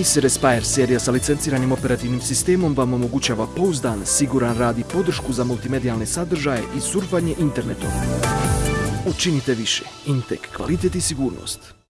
Acer Aspire serija sa licenciranim operativnim sistemom vam omogućava pouzdan, siguran rad i podršku za multimedijalne sadržaje i surfanje internetom. Učinite više. Intek, kvalitet i sigurnost.